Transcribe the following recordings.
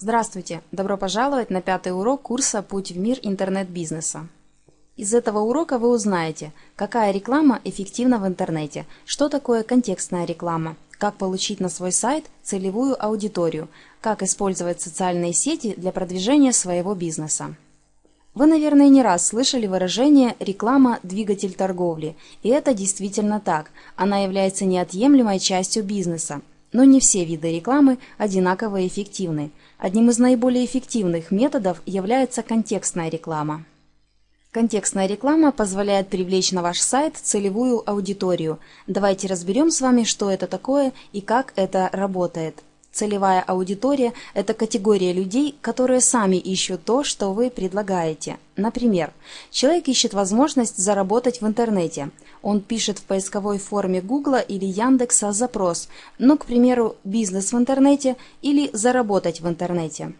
Здравствуйте! Добро пожаловать на пятый урок курса «Путь в мир интернет-бизнеса». Из этого урока вы узнаете, какая реклама эффективна в интернете, что такое контекстная реклама, как получить на свой сайт целевую аудиторию, как использовать социальные сети для продвижения своего бизнеса. Вы, наверное, не раз слышали выражение «реклама – двигатель торговли», и это действительно так, она является неотъемлемой частью бизнеса. Но не все виды рекламы одинаково эффективны. Одним из наиболее эффективных методов является контекстная реклама. Контекстная реклама позволяет привлечь на ваш сайт целевую аудиторию. Давайте разберем с вами, что это такое и как это работает. Целевая аудитория – это категория людей, которые сами ищут то, что вы предлагаете. Например, человек ищет возможность заработать в интернете. Он пишет в поисковой форме Гугла или Яндекса запрос, ну, к примеру, «бизнес в интернете» или «заработать в интернете».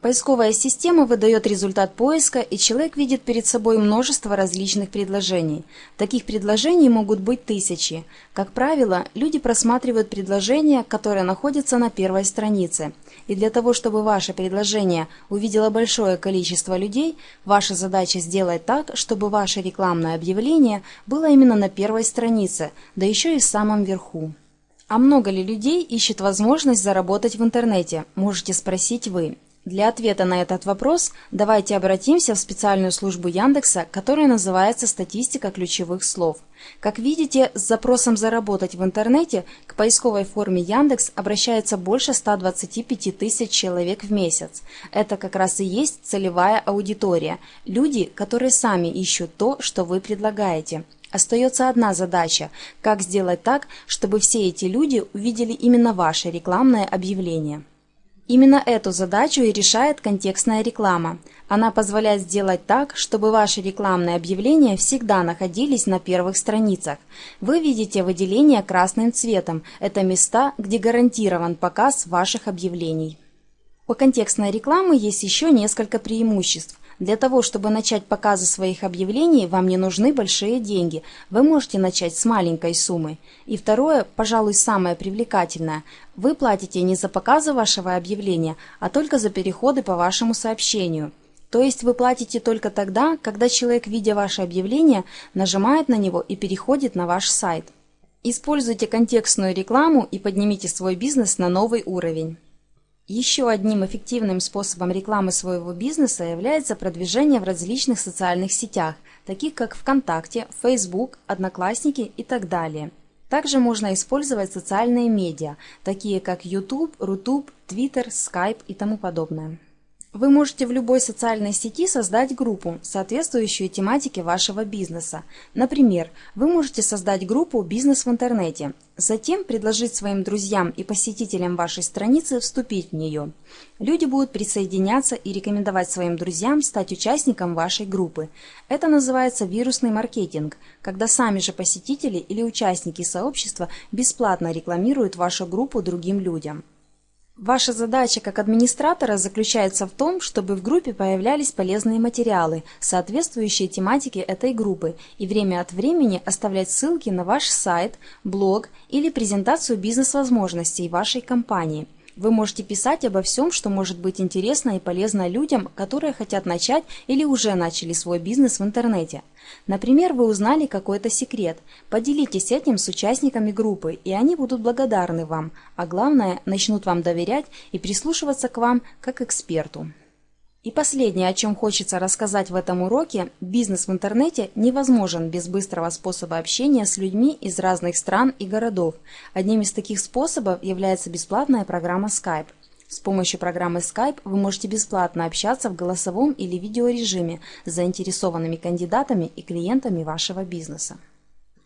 Поисковая система выдает результат поиска, и человек видит перед собой множество различных предложений. Таких предложений могут быть тысячи. Как правило, люди просматривают предложения, которые находятся на первой странице. И для того, чтобы ваше предложение увидело большое количество людей, ваша задача сделать так, чтобы ваше рекламное объявление было именно на первой странице, да еще и в самом верху. А много ли людей ищет возможность заработать в интернете, можете спросить вы. Для ответа на этот вопрос давайте обратимся в специальную службу Яндекса, которая называется «Статистика ключевых слов». Как видите, с запросом «Заработать в интернете» к поисковой форме Яндекс обращается больше 125 тысяч человек в месяц. Это как раз и есть целевая аудитория – люди, которые сами ищут то, что вы предлагаете. Остается одна задача – как сделать так, чтобы все эти люди увидели именно ваше рекламное объявление. Именно эту задачу и решает контекстная реклама. Она позволяет сделать так, чтобы ваши рекламные объявления всегда находились на первых страницах. Вы видите выделение красным цветом. Это места, где гарантирован показ ваших объявлений. У контекстной рекламы есть еще несколько преимуществ. Для того, чтобы начать показы своих объявлений, вам не нужны большие деньги. Вы можете начать с маленькой суммы. И второе, пожалуй, самое привлекательное. Вы платите не за показы вашего объявления, а только за переходы по вашему сообщению. То есть вы платите только тогда, когда человек, видя ваше объявление, нажимает на него и переходит на ваш сайт. Используйте контекстную рекламу и поднимите свой бизнес на новый уровень. Еще одним эффективным способом рекламы своего бизнеса является продвижение в различных социальных сетях, таких как ВКонтакте, Facebook, Одноклассники и так далее. Также можно использовать социальные медиа, такие как YouTube, Рутуб, Twitter, Skype и тому подобное. Вы можете в любой социальной сети создать группу, соответствующую тематике вашего бизнеса. Например, вы можете создать группу «Бизнес в интернете», затем предложить своим друзьям и посетителям вашей страницы вступить в нее. Люди будут присоединяться и рекомендовать своим друзьям стать участником вашей группы. Это называется вирусный маркетинг, когда сами же посетители или участники сообщества бесплатно рекламируют вашу группу другим людям. Ваша задача как администратора заключается в том, чтобы в группе появлялись полезные материалы, соответствующие тематике этой группы, и время от времени оставлять ссылки на ваш сайт, блог или презентацию бизнес-возможностей вашей компании – вы можете писать обо всем, что может быть интересно и полезно людям, которые хотят начать или уже начали свой бизнес в интернете. Например, вы узнали какой-то секрет. Поделитесь этим с участниками группы, и они будут благодарны вам, а главное, начнут вам доверять и прислушиваться к вам как эксперту. И последнее, о чем хочется рассказать в этом уроке, бизнес в интернете невозможен без быстрого способа общения с людьми из разных стран и городов. Одним из таких способов является бесплатная программа Skype. С помощью программы Skype вы можете бесплатно общаться в голосовом или видеорежиме с заинтересованными кандидатами и клиентами вашего бизнеса.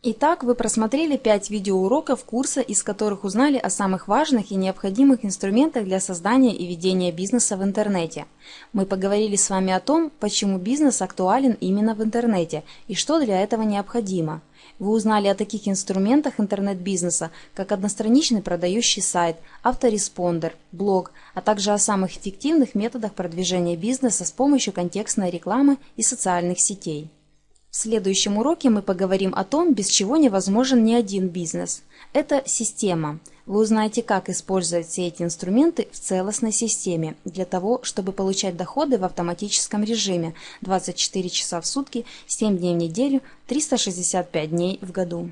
Итак, вы просмотрели 5 видеоуроков курса, из которых узнали о самых важных и необходимых инструментах для создания и ведения бизнеса в интернете. Мы поговорили с вами о том, почему бизнес актуален именно в интернете и что для этого необходимо. Вы узнали о таких инструментах интернет-бизнеса, как одностраничный продающий сайт, автореспондер, блог, а также о самых эффективных методах продвижения бизнеса с помощью контекстной рекламы и социальных сетей. В следующем уроке мы поговорим о том, без чего невозможен ни один бизнес. Это система. Вы узнаете, как использовать все эти инструменты в целостной системе для того, чтобы получать доходы в автоматическом режиме 24 часа в сутки, 7 дней в неделю, 365 дней в году.